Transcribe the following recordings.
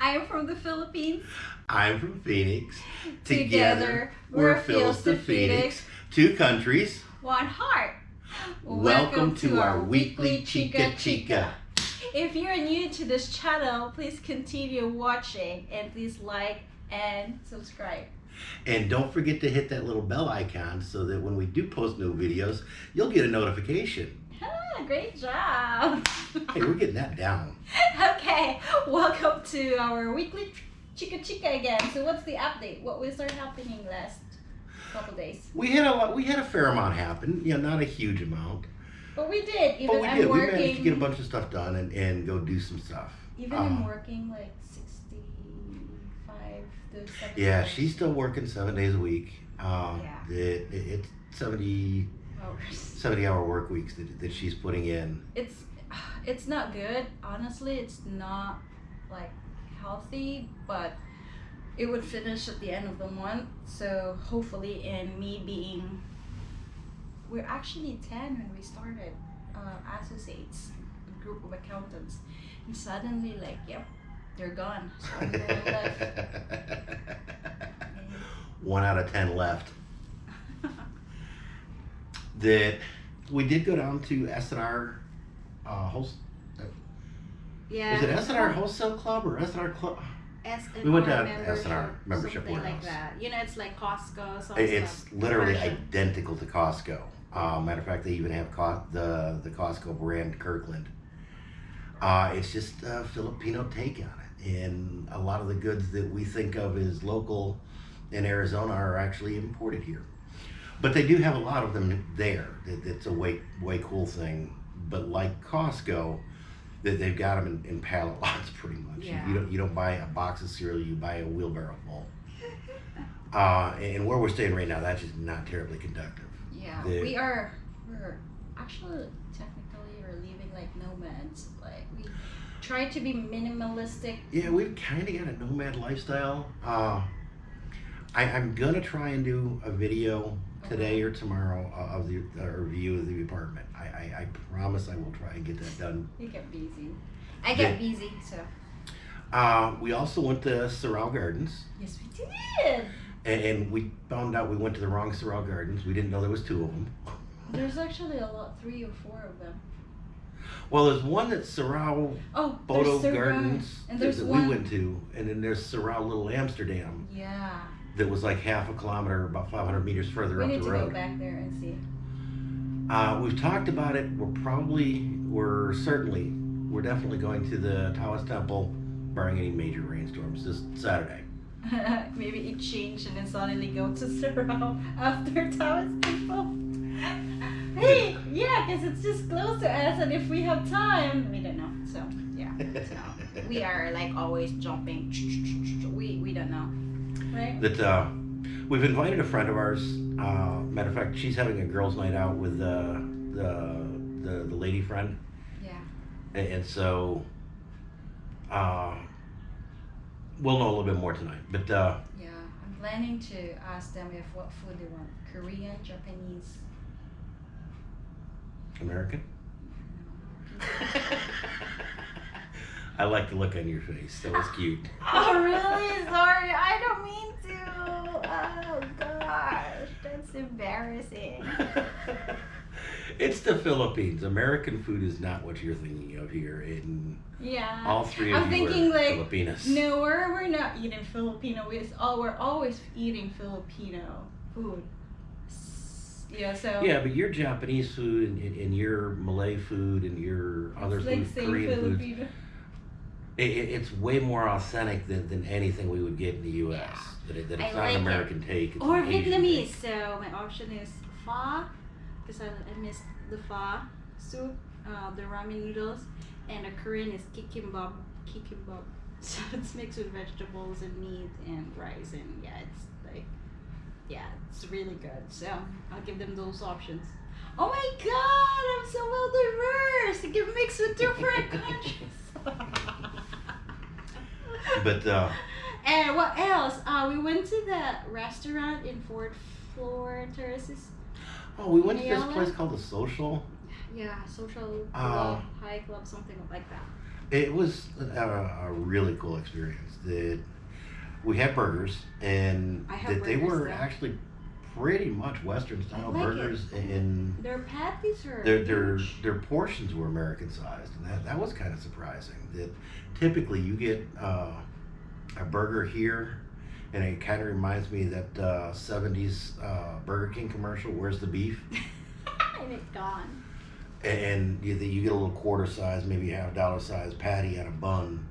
I'm from the Philippines. I'm from Phoenix. Together, we're Phils to Phoenix. Two countries. One heart. Welcome, to our weekly Chica Chica. If you're new to this channel, please continue watching and please like and subscribe. And don't forget to hit that little bell icon so that when we do post new videos, you'll get a notification. Ah, great job. Hey, we're getting that down. okay, welcome to our weekly Chica Chica again. So what's the update? What was start happening last couple days? We had a lot, we had a fair amount happen. You know, not a huge amount, But we did. Even but we I'm did. We working. managed to get a bunch of stuff done and, and go do some stuff. Even I'm Uh, working like 65 to 70 Yeah, she's still working seven days a week. Uh, Yeah. it, it, it's 70, hours. 70 hour work weeks that, that she's putting in. It's it's not good. Honestly, it's not like healthy, but it would finish at the end of the month. So hopefully, in me being, we're actually 10 when we started uh, associates, a group of accountants, and suddenly like, yep, they're gone. So I'm left. One out of 10 left. That we did go down to S&R uh, wholesale. Yeah. Is it S&R Wholesale Club or S&R Club? S We went to membership, S&R membership something like warehouse. that. You know, it's like Costco. Some It's stuff. literally Version. identical to Costco. Uh, matter of fact, they even have Co- the the Costco brand Kirkland. Uh, it's just a Filipino take on it, and a lot of the goods that we think of as local in Arizona are actually imported here. But they do have a lot of them there. It, it's a way way cool thing. But like Costco, that they've got them in, in pallet lots pretty much. You- Yeah. You don't you don't buy a box of cereal, you buy a wheelbarrow full. Uh, and where we're staying right now, that's just not terribly conductive. Yeah, the- we are. We're actually technically we're living like nomads. Like we try to be minimalistic. Yeah, we've kind of got a nomad lifestyle. Uh, I, I'm gonna try and do a video today or tomorrow uh, of the a review of the apartment. I, I, I promise I will try and get that done. We get busy. I get busy, so Uh, we also went to Sorrel Gardens, yes, we did. and, and we found out we went to the wrong Sorrel Gardens. We didn't know there was two of them. There's actually a lot, three or four of them. Well, there's one that's Sorrel Oh, Bodo there's Gardens and that, one. we went to, and then there's Sorrel Little Amsterdam Yeah, that was like half a kilometer, about 500 meters further we up need to go back there and see. Uh, we've talked about it. We're probably, we're certainly, we're definitely going to the Taoist Temple, barring any major rainstorms, this Saturday. Maybe it changed and then suddenly go to zero after Taoist Temple. Hey, yeah, because it's just close to us, and if we have time, we don't know. So yeah, so we are like always jumping. We we don't know, right? That uh, we've invited a friend of ours. Uh, matter of fact, she's having a girls' night out with uh, the, the the lady friend, Yeah. and, and so uh, we'll know a little bit more tonight. But uh, Yeah, I'm planning to ask them if what food they want: Korean, Japanese. American. I like the look on your face. That was cute. Oh really? Sorry, I don't mean to. Oh gosh, that's embarrassing. it's the Philippines. American food is not what you're thinking of here. And Yeah. all three of I'm you thinking are like Filipinos. no, we're we're not eating Filipino. We all we're always eating Filipino food. S- Yeah, so Yeah, but your Japanese food and, and, and your Malay food and your other it's like food, saying Korean food, Filipino. it, it, it's way more authentic than, than anything we would get in the U.S. Yeah. That, it, that I it's not like an American take. It's Or an Vietnamese. take. So my option is pho, because I, I miss the pho soup, uh, the ramen noodles, and the Korean is kikimbap. Kikimbap. So it's mixed with vegetables and meat and rice, and yeah, it's like, yeah, it's really good. So I'll give them those options. Oh my God, I'm so well diverse. I can mix with different countries. But uh, And what else? Uh, we went to the restaurant in Fort Floor Terraces. oh, we went to this place called the Social. Yeah, social club, high club, something like that. It was a, a really cool experience. That we had burgers, and that they burgers, were though. actually pretty much Western style like it. burgers, and Their patties are their their their portions were American sized, and that that was kind of surprising. That typically you get uh, a burger here. And it kind of reminds me of that uh, '70s uh, Burger King commercial. Where's the beef? and it's gone. And you, you get a little quarter size, maybe half dollar size patty on a bun.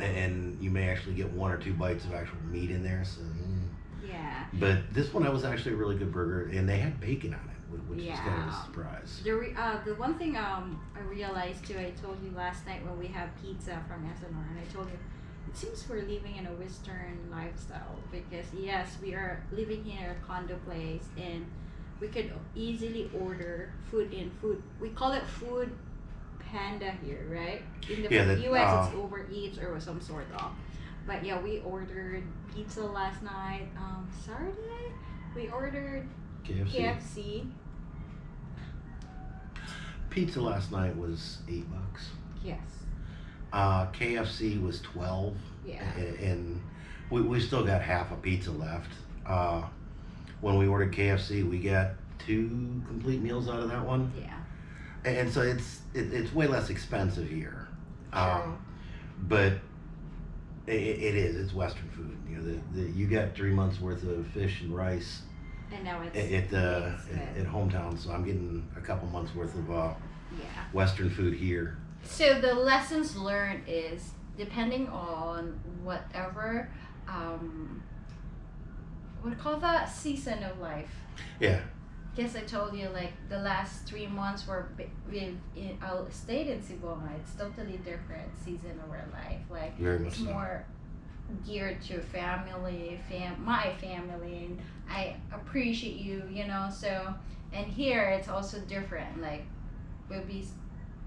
And you may actually get one or two bites of actual meat in there. So, mm. Yeah. but this one that was actually a really good burger, and they had bacon on it, whi- which is kind of a surprise. The re- uh, the one thing um I realized too, I told you last night when we had pizza from S&R, and I told you, it seems we're living in a Western lifestyle because yes, we are living in a condo place and we could easily order food in food. We call it food panda here, right? In the Yeah, that, U.S. uh, it's Uber Eats or some sort of. But yeah, we ordered pizza last night. Um, Saturday we ordered KFC. KFC. Pizza last night was eight bucks. Yes. Uh, KFC was twelve, Yeah. a- and we, we still got half a pizza left. Uh, when we ordered KFC, we got two complete meals out of that one. Yeah. And so it's it, it's way less expensive here. Um, but it, it is it's western food. You know the, the you got three months worth of fish and rice And now it's at, at the at, at hometown so i'm getting a couple months worth of uh, yeah. western food here. So the lessons learned is depending on whatever um what do you call that? Season of life. yeah Guess I told you like the last three months were we've in, I stayed in Sibonga. It's totally different season of our life. Like very much it's so more geared to family, fam, my family, and I appreciate you, you know. So, and here it's also different. Like, we'll be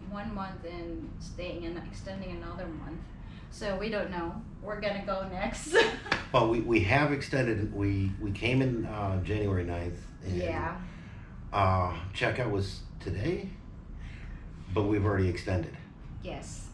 one month and staying and extending another month. So we don't know. We're gonna go next. well we, we have extended we we came in uh, january 9th and yeah. uh, checkout was today but we've already extended Yes.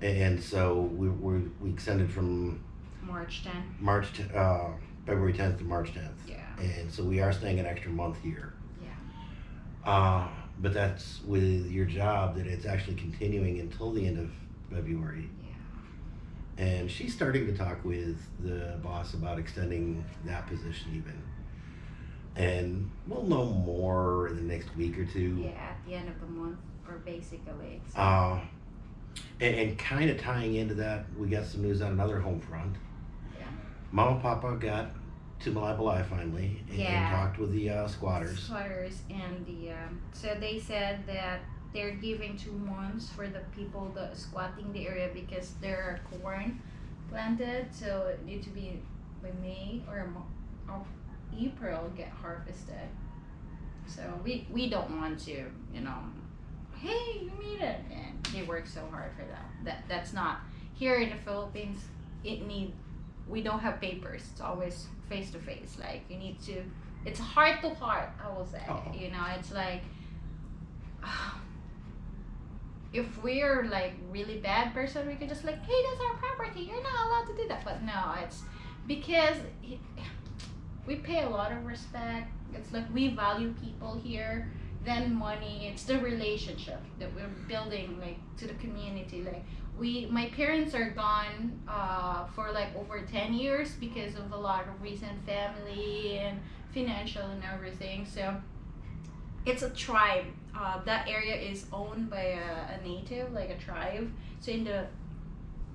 and so we, we, we extended from March 10. March, t- uh, February 10th to March 10th. Yeah. And so we are staying an extra month here. Yeah. Uh, but that's with your job that it's actually continuing until the end of February. Yeah. And she's starting to talk with the boss about extending that position even. And we'll know more in the next week or two. Yeah. At the end of the month, or basically. So, Uh, and, and kind of tying into that, we got some news on another home front. Yeah. Mama and Papa got to Malai finally and, Yeah. and talked with the uh, squatters. Squatters and the um, so they said that they're giving two months for the people that squatting the area because there are corn planted, so it need to be by May or, or April get harvested. So we we don't want to, you know, hey, you made it, and they work so hard for that. That that's not here in the Philippines. It need we don't have papers. It's always face to face. Like you need to it's heart to heart i will say Oh. you know it's like if we're like really bad person we could just like hey that's our property you're not allowed to do that but no it's because it- we pay a lot of respect. It's like we value people here then money. It's the relationship that we're building like to the community. Like we my parents are gone uh, for like over 10 years because of a lot of recent family and financial and everything. So it's a tribe. Uh, that area is owned by a, a native like a tribe. So in the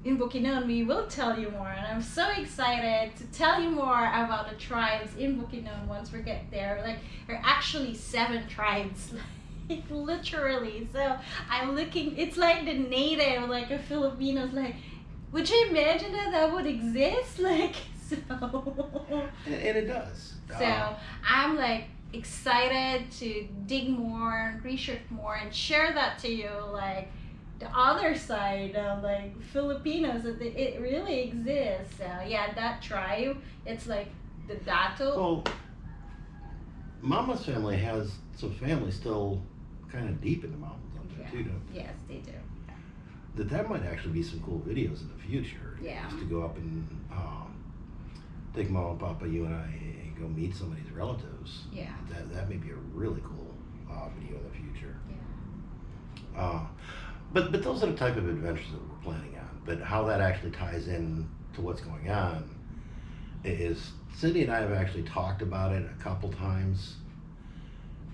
in Bukidnon, we will tell you more, and I'm so excited to tell you more about the tribes in Bukidnon once we get there. Like, there are actually seven tribes, like literally. So I'm looking. It's like the native, like a Filipinos. Like, would you imagine that that would exist? Like, so. And, and it does. So Uh, I'm like excited to dig more, and research more, and share that to you. Like the other side of like Filipinos, that it it really exists. So yeah, that tribe, it's like the Dato. well, Mama's family has some family still kind of deep in the mountains up there Yeah. too. Don't they? Yes, they do. that that might actually be some cool videos in the future. Yeah. Just to go up and um, take mom and papa, you and I, and go meet some of these relatives. Yeah. That that may be a really cool uh, video in the future. Yeah. Uh, but but those are the type of adventures that we're planning on. But how that actually ties in to what's going on is Cindy and I have actually talked about it a couple times,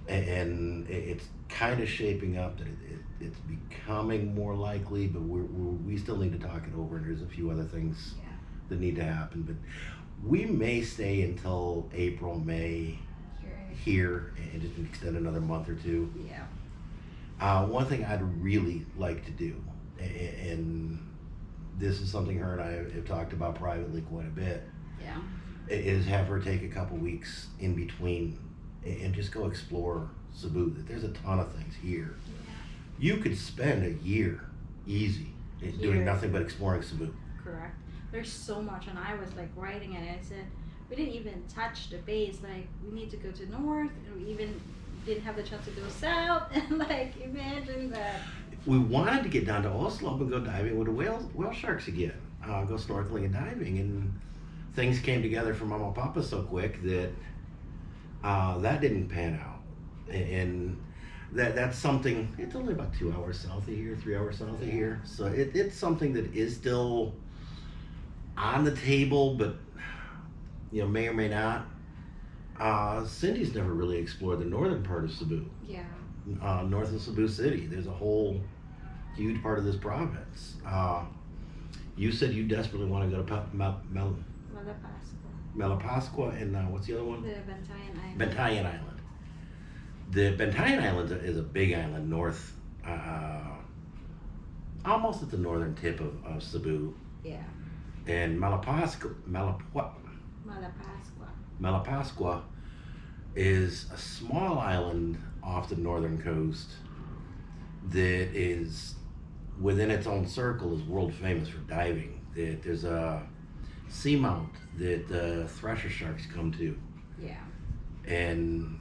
and it's kind of shaping up that it, it, it's becoming more likely. But we're, we're we still need to talk it over, and there's a few other things Yeah. that need to happen. But we may stay until April, May Sure. here, and just extend another month or two. Yeah. Uh, one thing I'd really like to do, and this is something her and I have talked about privately quite a bit, Yeah. is have her take a couple weeks in between and just go explore Cebu. There's a ton of things here. You could spend a year easy i- doing nothing but exploring Cebu. Correct. There's so much, and I was like writing it. And I said we didn't even touch the base. Like we need to go to north, and we even didn't have the chance to go south. And like imagine that. We wanted to get down to Oslob and go diving with the whale whale sharks again, uh, go snorkeling and diving, and things came together for Mama and Papa so quick that uh, that didn't pan out, and that that's something. It's only about two hours south of here, three hours south of here, so it, it's something that is still on the table, but you know may or may not. Uh, Cindy's never really explored the northern part of Cebu Yeah. uh, north of Cebu City. There's a whole huge part of this province. Uh, you said you desperately want to go to Pa- Malapascua. Malapascua and uh, what's the other The one? Bantayan Island. Bantayan Island. The Bantayan Island is a big island north, uh, almost at the northern tip of, of Cebu. Yeah. And Malapascua, Malapua, Malapascua. Malapascua is a small island off the northern coast that is within its own circle is world famous for diving. That there's a seamount that the thresher sharks come to, Yeah. and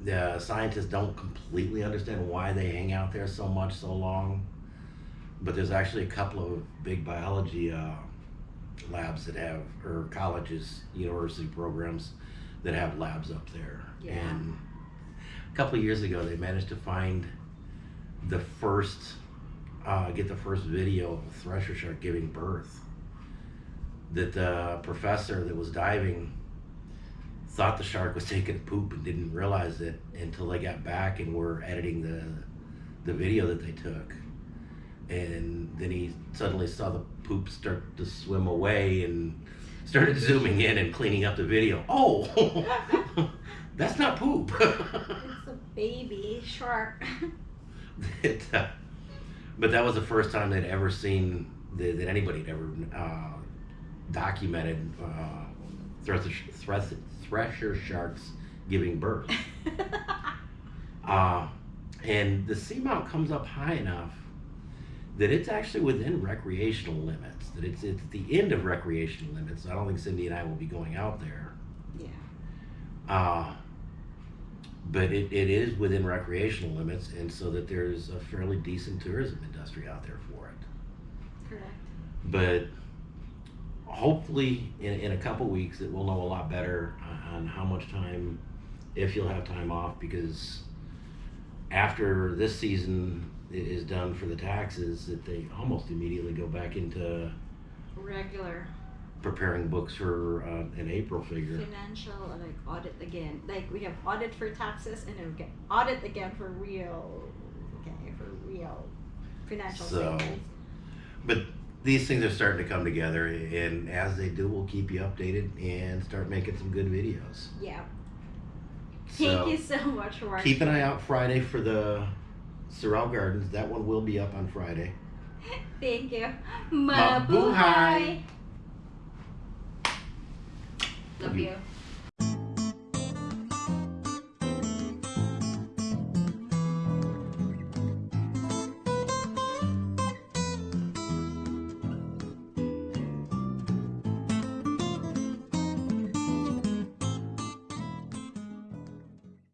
the scientists don't completely understand why they hang out there so much so long. But there's actually a couple of big biology uh, labs that have, or colleges, university programs that have labs up there. Yeah. And a couple of years ago, they managed to find the first, uh, get the first video of a thresher shark giving birth. That the professor that was diving thought the shark was taking a poop and didn't realize it until they got back and were editing the the video that they took. And then he suddenly saw the poop start to swim away and started zooming in and cleaning up the video. Oh, that's not poop. It's a baby shark. it, uh, but that was the first time they'd ever seen that, that anybody had ever uh, documented uh, thresher, thresher, thresher sharks giving birth. Uh, and the seamount comes up high enough that it's actually within recreational limits. That it's it's the end of recreational limits. I don't think Cindy and I will be going out there. yeah. Uh, but it, it is within recreational limits, and so that there's a fairly decent tourism industry out there for it. Correct. But hopefully, in, in a couple weeks, that we'll know a lot better on- how much time, if you'll have time off, because after this season is done for the taxes, that they almost immediately go back into Regular preparing books for uh, an April figure. financial like audit again. Like we have audit for taxes and then we get audit again for real. Okay, for real financial So-. But these things are starting to come together, and as they do, we'll keep you updated and start making some good videos. Yeah. Thank you so much for keep an eye out Friday for the Sorrel Gardens. That one will be up on Friday. Thank you. Mabuhay. Mabuhay. Love you.